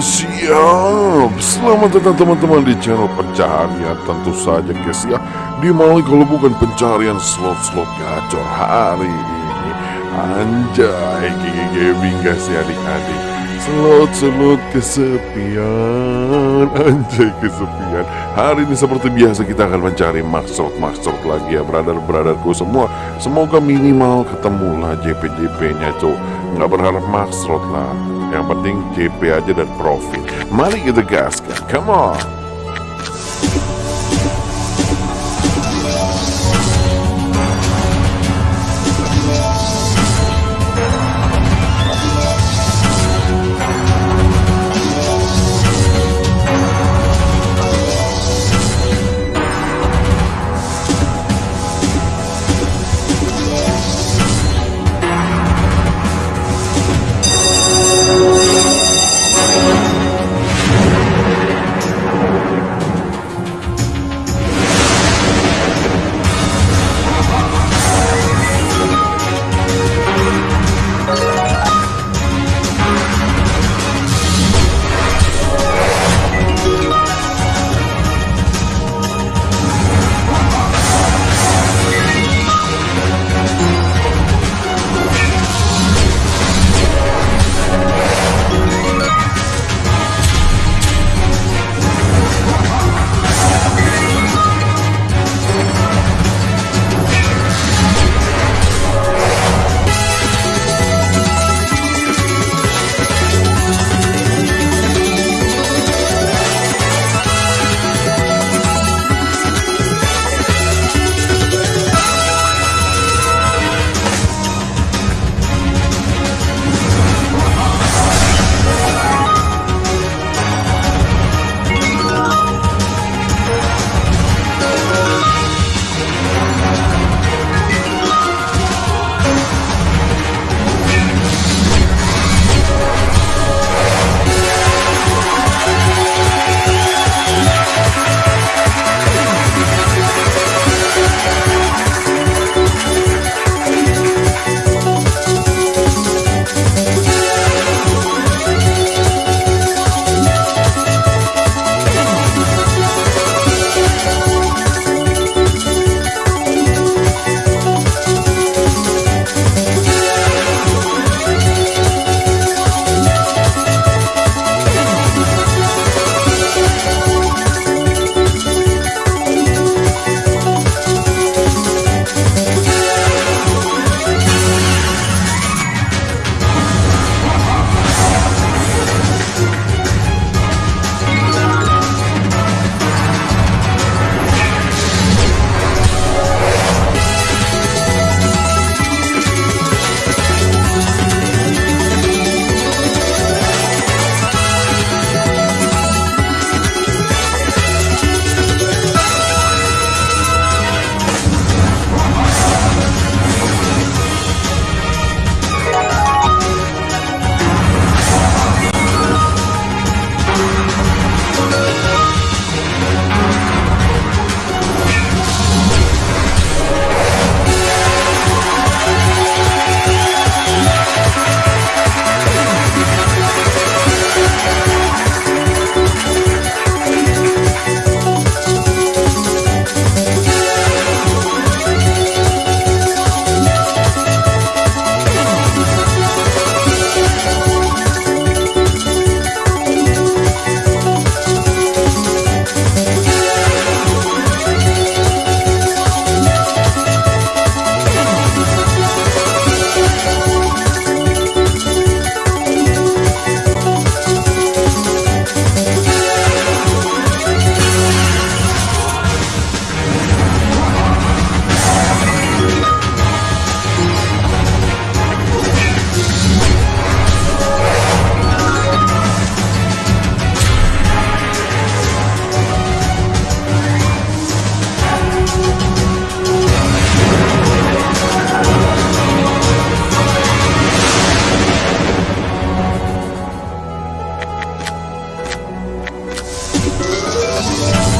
Mantap, selamat datang teman-teman di channel pencaharian. Tentu saja guys ya. Di mana kalau bukan pencarian slot-slot gacor hari ini. Anjay, gigi gaming guys ya adik-adik. Slot-slot kesepian. Anjay kesepian. Hari ini seperti biasa kita akan mencari maksud-maksud lagi ya brother-brotherku semua. Semoga minimal ketemulah JP-JP nya cok Nggak berharap maksud lah yang penting JP aja dan profit. Mari kita gaskan. Come on. Peace.